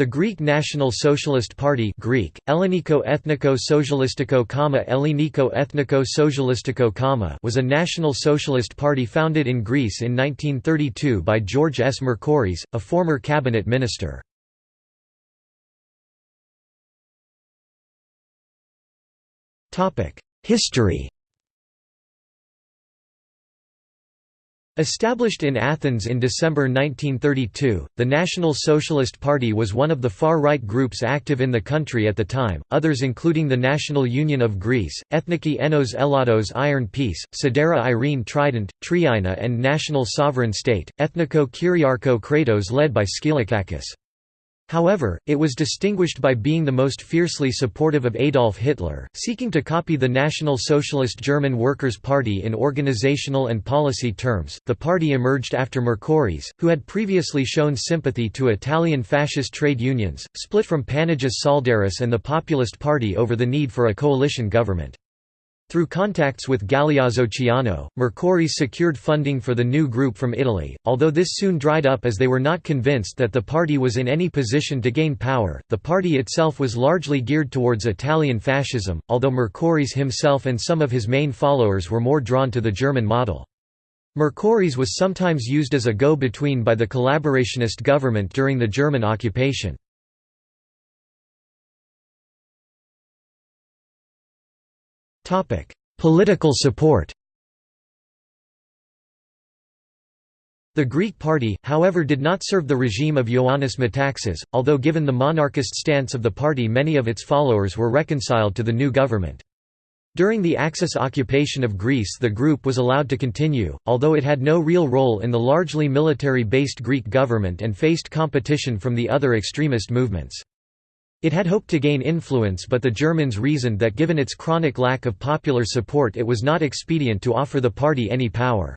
The Greek National Socialist Party Greek, Elleniko Ethniko Socialistiko Elleniko Ethniko Socialistiko was a national socialist party founded in Greece in 1932 by George S. Mercouris, a former cabinet minister. History Established in Athens in December 1932, the National Socialist Party was one of the far-right groups active in the country at the time, others including the National Union of Greece, Ethniki Enos Elados Iron Peace, Sidera Irene Trident, Triina and National Sovereign State, Ethniko Kyriarcho Kratos led by Skylakakis. However, it was distinguished by being the most fiercely supportive of Adolf Hitler, seeking to copy the National Socialist German Workers' Party in organizational and policy terms. The party emerged after Mercouris, who had previously shown sympathy to Italian fascist trade unions, split from Panagis Tsaldaris and the Populist Party over the need for a coalition government. Through contacts with Galeazzo Ciano, Mercouris secured funding for the new group from Italy, although this soon dried up as they were not convinced that the party was in any position to gain power. The party itself was largely geared towards Italian fascism, although Mercouris himself and some of his main followers were more drawn to the German model. Mercouris was sometimes used as a go-between by the collaborationist government during the German occupation. Political support The Greek party, however did not serve the regime of Ioannis Metaxas, although given the monarchist stance of the party many of its followers were reconciled to the new government. During the Axis occupation of Greece the group was allowed to continue, although it had no real role in the largely military-based Greek government and faced competition from the other extremist movements. It had hoped to gain influence but the Germans reasoned that given its chronic lack of popular support it was not expedient to offer the party any power.